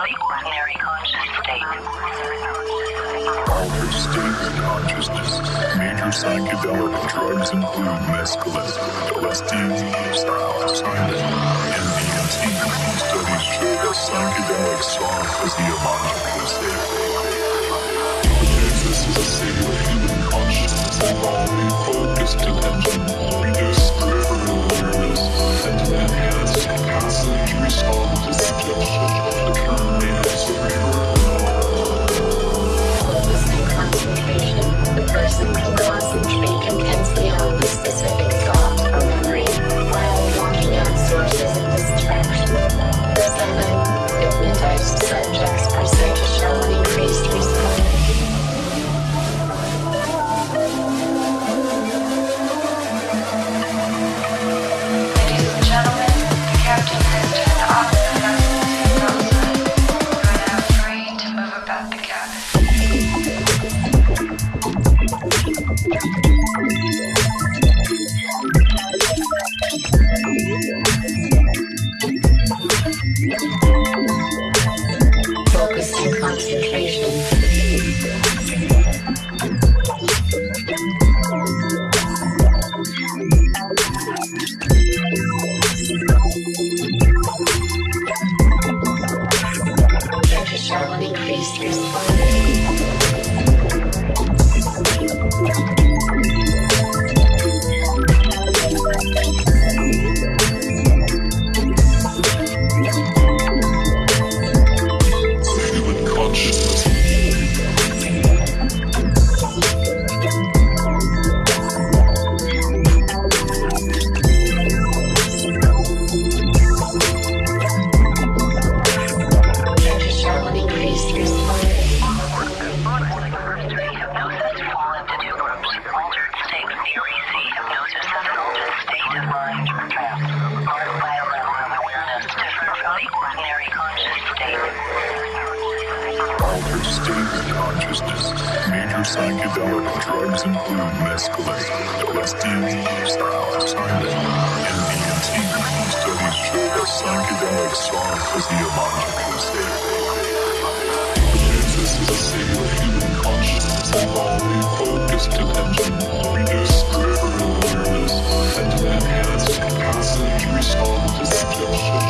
ordinary conscious state. Altered states of consciousness. Major psychedelic drugs include mescaline, LSD, psilocybin, and DMT. Studies show that. This is a state of human consciousness, wholly focused attention. consciousness. Major psychedelic drugs include mescaline, LSD, psilocybin, and DMT. Studies show that psychedelics are physiological safe. This is a state human consciousness involving focused attention, awareness, peripheral awareness, and an enhanced capacity to respond to suggestions.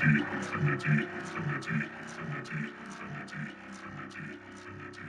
三年级，三年级，三年级，三年级，三年级，三年级